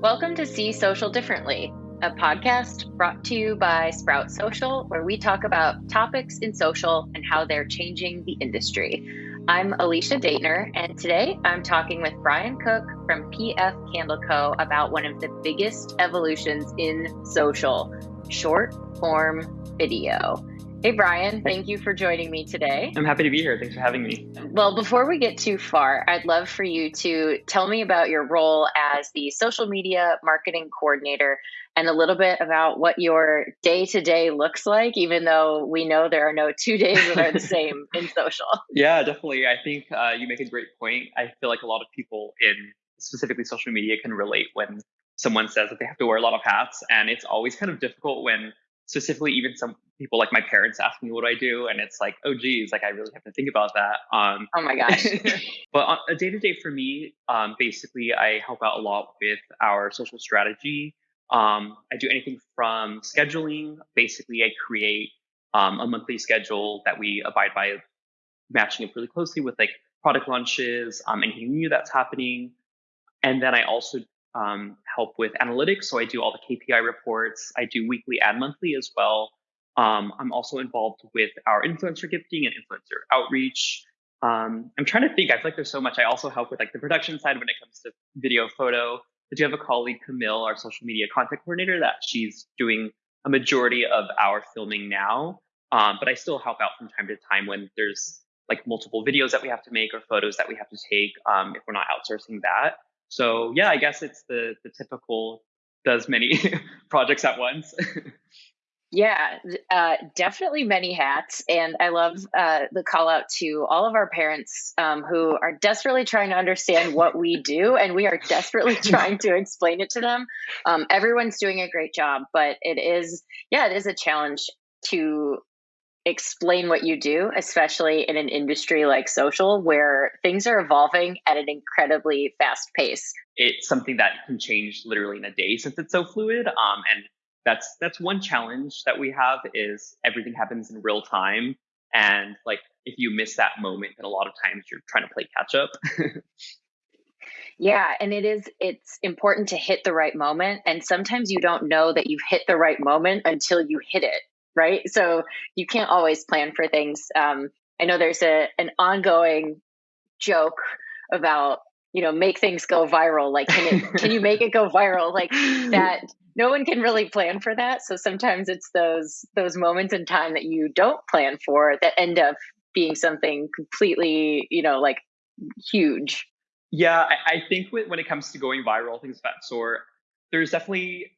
Welcome to See Social Differently, a podcast brought to you by Sprout Social, where we talk about topics in social and how they're changing the industry. I'm Alicia Daitner, and today I'm talking with Brian Cook from PF Candle Co. about one of the biggest evolutions in social short form video. Hey, Brian, thank you for joining me today. I'm happy to be here. Thanks for having me. Well, before we get too far, I'd love for you to tell me about your role as the social media marketing coordinator and a little bit about what your day to day looks like, even though we know there are no two days that are the same in social. Yeah, definitely. I think uh, you make a great point. I feel like a lot of people in specifically social media can relate when someone says that they have to wear a lot of hats. And it's always kind of difficult when specifically even some people like my parents ask me what I do, and it's like, oh geez, like I really have to think about that. Um, oh my gosh. but on a day to day for me, um, basically, I help out a lot with our social strategy. Um, I do anything from scheduling. Basically, I create um, a monthly schedule that we abide by, matching it really closely with like product launches, um, anything new that's happening. And then I also um, help with analytics. So I do all the KPI reports. I do weekly and monthly as well. Um, I'm also involved with our influencer gifting and influencer outreach. Um, I'm trying to think. I feel like there's so much. I also help with like the production side when it comes to video, photo. I do have a colleague, Camille, our social media content coordinator, that she's doing a majority of our filming now. Um, but I still help out from time to time when there's like multiple videos that we have to make or photos that we have to take um, if we're not outsourcing that. So yeah, I guess it's the the typical does many projects at once. yeah, uh, definitely many hats, and I love uh, the call out to all of our parents um, who are desperately trying to understand what we do, and we are desperately trying to explain it to them. Um, everyone's doing a great job, but it is yeah, it is a challenge to explain what you do, especially in an industry like social where things are evolving at an incredibly fast pace. It's something that can change literally in a day since it's so fluid. Um, and that's that's one challenge that we have is everything happens in real time. And like if you miss that moment, then a lot of times you're trying to play catch up. Yeah, and it is it's important to hit the right moment and sometimes you don't know that you've hit the right moment until you hit it right? So you can't always plan for things. Um, I know there's a an ongoing joke about you know make things go viral. Like can it can you make it go viral? Like that. No one can really plan for that. So sometimes it's those those moments in time that you don't plan for that end up being something completely you know like huge. Yeah, I, I think when it comes to going viral, things of that sort, there's definitely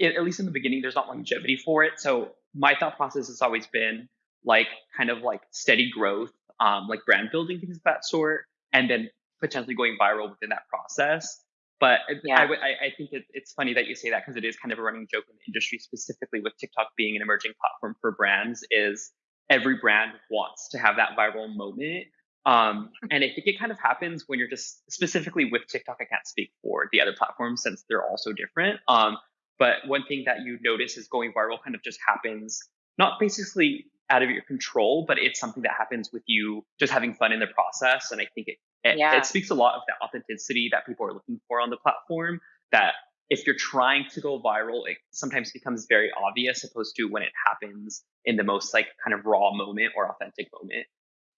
at least in the beginning, there's not longevity for it. So my thought process has always been like kind of like steady growth, um, like brand building things of that sort, and then potentially going viral within that process. But yeah. I, I, I think it, it's funny that you say that because it is kind of a running joke in the industry, specifically with TikTok being an emerging platform for brands. Is every brand wants to have that viral moment. Um, and I think it kind of happens when you're just specifically with TikTok. I can't speak for the other platforms since they're all so different. Um, but one thing that you notice is going viral kind of just happens, not basically out of your control, but it's something that happens with you just having fun in the process. And I think it, it, yeah. it speaks a lot of the authenticity that people are looking for on the platform. That if you're trying to go viral, it sometimes becomes very obvious opposed to when it happens in the most like kind of raw moment or authentic moment.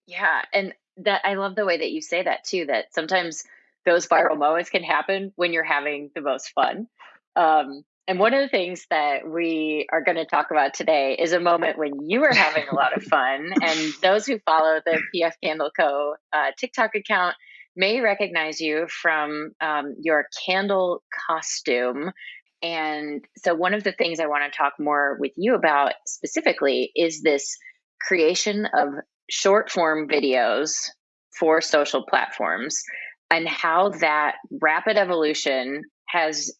Yeah. And that I love the way that you say that too, that sometimes those viral moments can happen when you're having the most fun. Um, and one of the things that we are going to talk about today is a moment when you were having a lot of fun. And those who follow the PF Candle Co. Uh, TikTok account may recognize you from um, your candle costume. And so, one of the things I want to talk more with you about specifically is this creation of short form videos for social platforms and how that rapid evolution has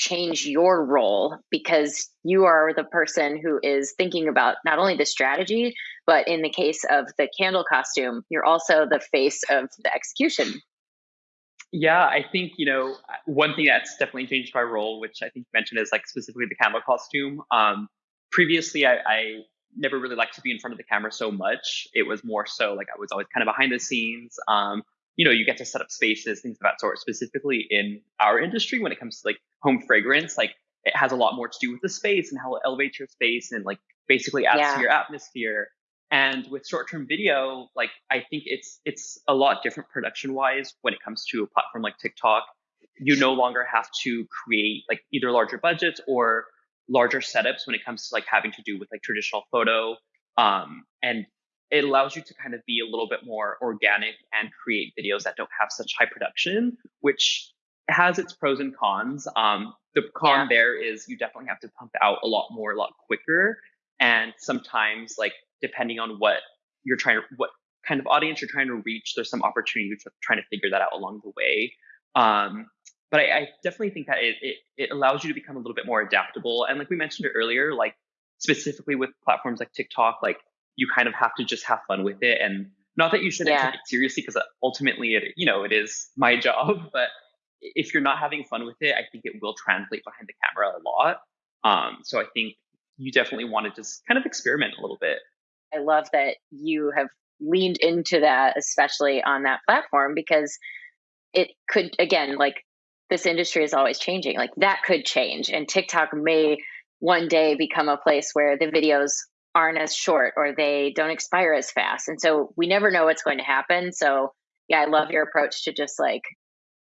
change your role because you are the person who is thinking about not only the strategy, but in the case of the candle costume, you're also the face of the execution. Yeah, I think, you know, one thing that's definitely changed my role, which I think you mentioned is like specifically the candle costume. Um, previously, I, I never really liked to be in front of the camera so much. It was more so like I was always kind of behind the scenes. Um, you know, you get to set up spaces, things of that sort, specifically in our industry when it comes to like home fragrance, like it has a lot more to do with the space and how it elevates your space and like basically adds yeah. to your atmosphere. And with short-term video, like I think it's it's a lot different production-wise when it comes to a platform like TikTok. You no longer have to create like either larger budgets or larger setups when it comes to like having to do with like traditional photo. Um, and it allows you to kind of be a little bit more organic and create videos that don't have such high production, which has its pros and cons. Um, the con yeah. there is you definitely have to pump out a lot more, a lot quicker. And sometimes, like, depending on what you're trying to, what kind of audience you're trying to reach, there's some opportunity to trying to figure that out along the way. Um, but I, I, definitely think that it, it, it allows you to become a little bit more adaptable. And like we mentioned earlier, like specifically with platforms like TikTok, like you kind of have to just have fun with it. And not that you shouldn't yeah. take it seriously, because ultimately it, you know, it is my job. But if you're not having fun with it, I think it will translate behind the camera a lot. Um, so I think you definitely want to just kind of experiment a little bit. I love that you have leaned into that, especially on that platform, because it could, again, like this industry is always changing. Like that could change, and TikTok may one day become a place where the videos aren't as short or they don't expire as fast. And so we never know what's going to happen. So, yeah, I love your approach to just like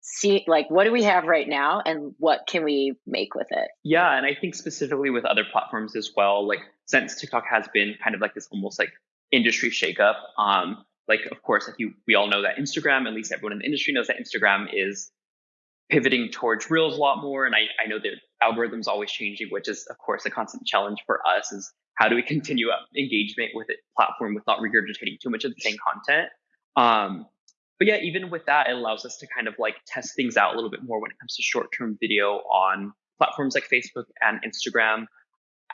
see like what do we have right now and what can we make with it yeah and i think specifically with other platforms as well like since tiktok has been kind of like this almost like industry shakeup um like of course like you we all know that instagram at least everyone in the industry knows that instagram is pivoting towards reels a lot more and i, I know the algorithms always changing which is of course a constant challenge for us is how do we continue engagement with a platform without regurgitating too much of the same content um but yeah, even with that, it allows us to kind of like test things out a little bit more when it comes to short term video on platforms like Facebook and Instagram.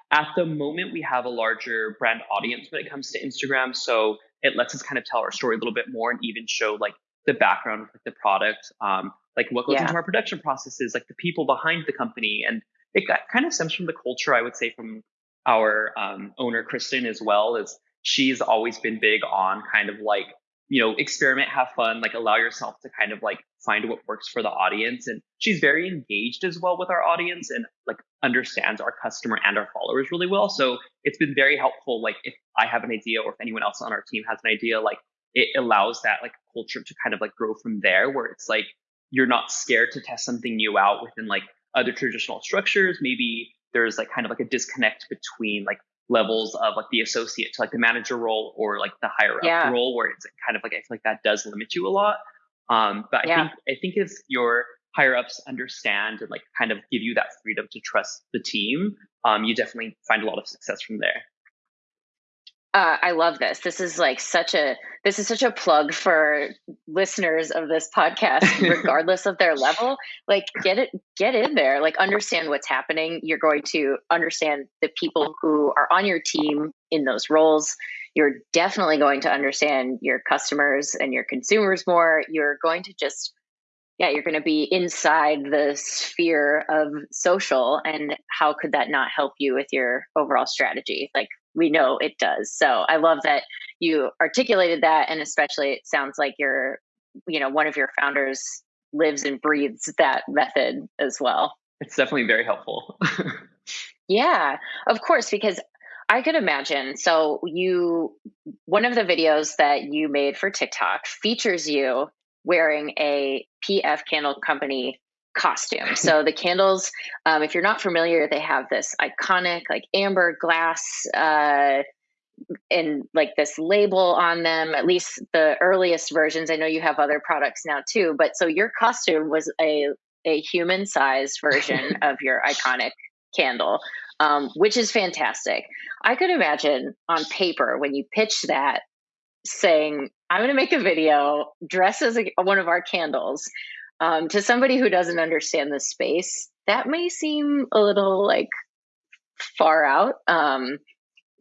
At the moment, we have a larger brand audience when it comes to Instagram. So it lets us kind of tell our story a little bit more and even show like the background of the product, um, like what goes yeah. into our production processes, like the people behind the company. And it kind of stems from the culture, I would say, from our um, owner, Kristen, as well, is she's always been big on kind of like you know, experiment, have fun, like allow yourself to kind of like find what works for the audience. And she's very engaged as well with our audience and like understands our customer and our followers really well. So it's been very helpful. Like if I have an idea or if anyone else on our team has an idea, like it allows that like culture to kind of like grow from there where it's like you're not scared to test something new out within like other traditional structures. Maybe there's like kind of like a disconnect between like levels of like the associate to like the manager role or like the higher up yeah. role where it's kind of like I feel like that does limit you a lot. Um, but I yeah. think I think if your higher ups understand and like kind of give you that freedom to trust the team, um, you definitely find a lot of success from there. Uh, I love this. This is like such a this is such a plug for listeners of this podcast, regardless of their level. Like, get it, get in there. Like, understand what's happening. You're going to understand the people who are on your team in those roles. You're definitely going to understand your customers and your consumers more. You're going to just yeah, you're going to be inside the sphere of social. And how could that not help you with your overall strategy? Like, we know it does. So I love that you articulated that. And especially, it sounds like you're, you know, one of your founders lives and breathes that method as well. It's definitely very helpful. yeah, of course, because I could imagine. So, you, one of the videos that you made for TikTok features you wearing a PF Candle Company costume. So the candles, um, if you're not familiar, they have this iconic like amber glass uh, and like this label on them. At least the earliest versions. I know you have other products now too, but so your costume was a a human sized version of your iconic candle. Um, which is fantastic. I could imagine on paper when you pitch that saying, I'm going to make a video, dress as a, one of our candles, um, to somebody who doesn't understand the space, that may seem a little like far out. Um,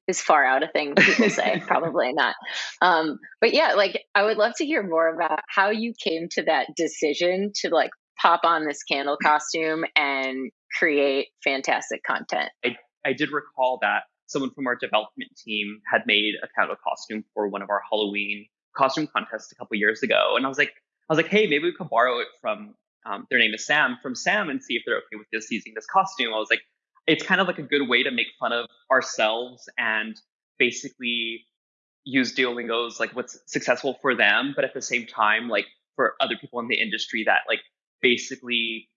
is far out a thing people say? Probably not. Um, but yeah, like I would love to hear more about how you came to that decision to like pop on this candle costume and create fantastic content. I, I did recall that someone from our development team had made a candle costume for one of our Halloween costume contests a couple years ago. And I was like, I was like, hey, maybe we could borrow it from um, their name is Sam from Sam and see if they're okay with just using this costume. I was like, it's kind of like a good way to make fun of ourselves and basically use Duolingo's like what's successful for them, but at the same time, like for other people in the industry that like basically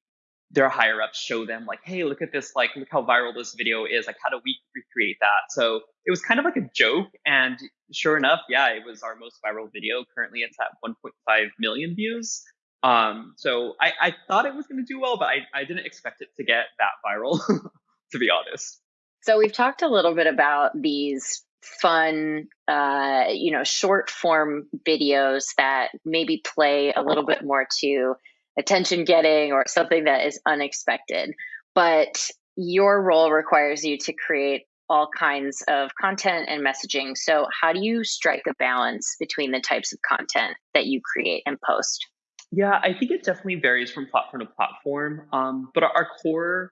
their higher ups show them like, hey, look at this, like look how viral this video is. Like, how do we recreate that? So it was kind of like a joke. And sure enough, yeah, it was our most viral video. Currently it's at 1.5 million views. Um, so I, I thought it was going to do well, but I, I didn't expect it to get that viral, to be honest. So we've talked a little bit about these fun, uh, you know, short form videos that maybe play a little bit more to attention getting or something that is unexpected. But your role requires you to create all kinds of content and messaging. So, how do you strike a balance between the types of content that you create and post? Yeah, I think it definitely varies from platform to platform. Um, but our, our core,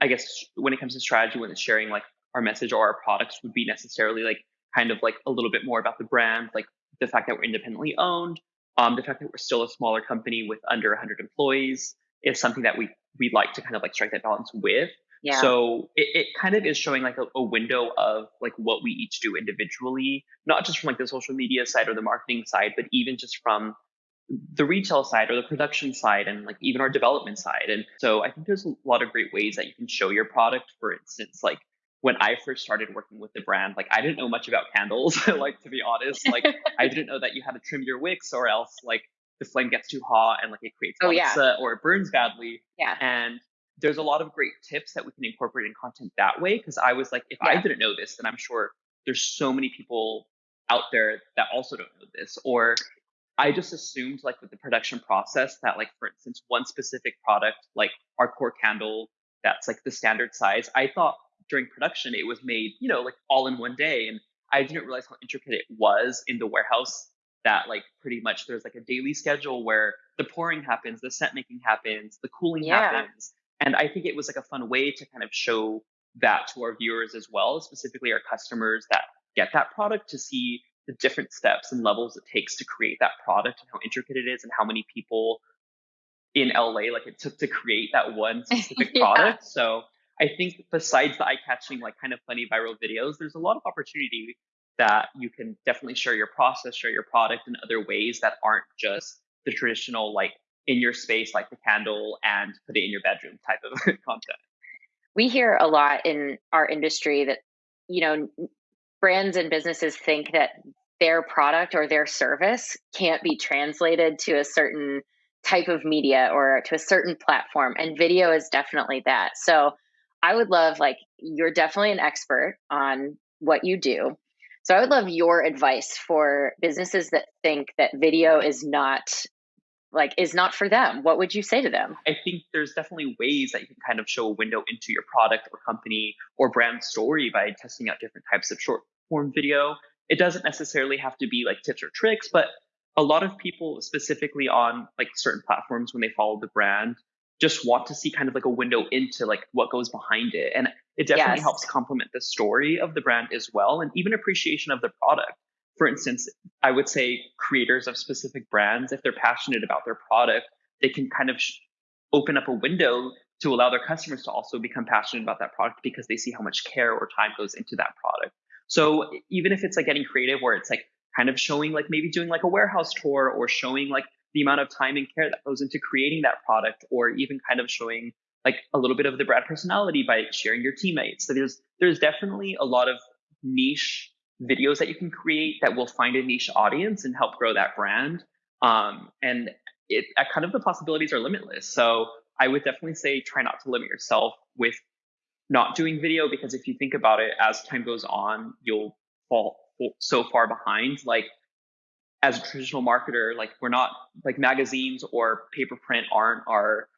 I guess, when it comes to strategy, when it's sharing like our message or our products, would be necessarily like kind of like a little bit more about the brand, like the fact that we're independently owned, um, the fact that we're still a smaller company with under 100 employees is something that we we like to kind of like strike that balance with. Yeah. So it, it kind of is showing like a, a, window of like what we each do individually, not just from like the social media side or the marketing side, but even just from the retail side or the production side and like even our development side. And so I think there's a lot of great ways that you can show your product. For instance, like when I first started working with the brand, like I didn't know much about candles. like to be honest, like I didn't know that you had to trim your wicks or else like the flame gets too hot and like it creates oh, yeah. or it burns badly. Yeah. And there's a lot of great tips that we can incorporate in content that way. Cause I was like, if yeah. I didn't know this, then I'm sure there's so many people out there that also don't know this. Or I just assumed like with the production process that like for instance, one specific product, like our core candle, that's like the standard size. I thought during production it was made, you know, like all in one day. And I didn't realize how intricate it was in the warehouse that like pretty much there's like a daily schedule where the pouring happens, the set making happens, the cooling yeah. happens. And I think it was like a fun way to kind of show that to our viewers as well, specifically our customers that get that product to see the different steps and levels it takes to create that product and how intricate it is and how many people in LA like it took to create that one specific yeah. product. So I think besides the eye-catching, like kind of funny viral videos, there's a lot of opportunity that you can definitely share your process, share your product in other ways that aren't just the traditional like in your space, like the candle and put it in your bedroom type of content. We hear a lot in our industry that you know brands and businesses think that their product or their service can't be translated to a certain type of media or to a certain platform and video is definitely that so I would love, like, you're definitely an expert on what you do. So I would love your advice for businesses that think that video is not like is not for them. What would you say to them? I think there's definitely ways that you can kind of show a window into your product or company or brand story by testing out different types of short form video. It doesn't necessarily have to be like tips or tricks, but a lot of people specifically on like certain platforms when they follow the brand just want to see kind of like a window into like what goes behind it. And it definitely yes. helps complement the story of the brand as well and even appreciation of the product. For instance, I would say creators of specific brands, if they're passionate about their product, they can kind of sh- open up a window to allow their customers to also become passionate about that product because they see how much care or time goes into that product. So even if it's like getting creative where it's like kind of showing like maybe doing like a warehouse tour or showing like the amount of time and care that goes into creating that product or even kind of showing like a little bit of the brand personality by sharing your teammates. So there's there's definitely a lot of niche videos that you can create that will find a niche audience and help grow that brand. Um, and it uh, kind of the possibilities are limitless. So I would definitely say try not to limit yourself with not doing video because if you think about it, as time goes on, you'll fall so far behind. Like as a traditional marketer, like we're not like magazines or paper print aren't our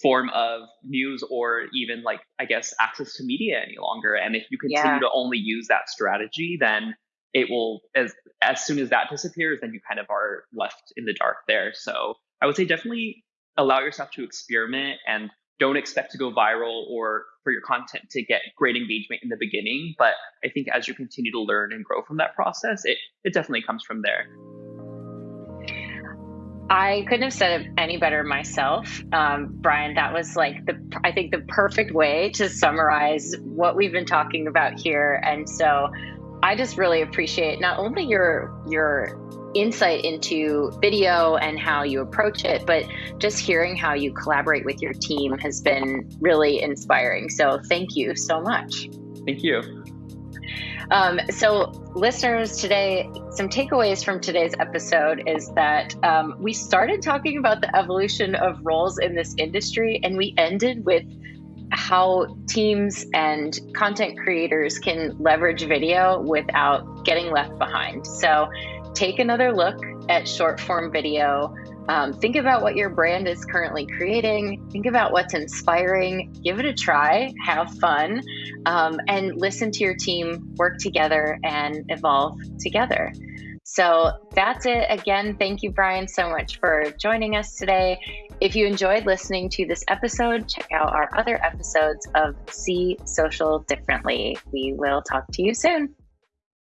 form of news or even like I guess access to media any longer. And if you continue yeah. to only use that strategy, then it will as as soon as that disappears, then you kind of are left in the dark there. So I would say definitely allow yourself to experiment and don't expect to go viral or for your content to get great engagement in the beginning. But I think as you continue to learn and grow from that process, it, it definitely comes from there. I couldn't have said it any better myself. Um, Brian, that was like the, I think, the perfect way to summarize what we've been talking about here. And so I just really appreciate not only your, your, insight into video and how you approach it, but just hearing how you collaborate with your team has been really inspiring. So, thank you so much. Thank you. Um, so, listeners, today, some takeaways from today's episode is that um, we started talking about the evolution of roles in this industry, and we ended with how teams and content creators can leverage video without getting left behind. So, take another look at short form video um, think about what your brand is currently creating. Think about what's inspiring. Give it a try. Have fun. Um, and listen to your team work together and evolve together. So that's it. Again, thank you, Brian, so much for joining us today. If you enjoyed listening to this episode, check out our other episodes of See Social Differently. We will talk to you soon.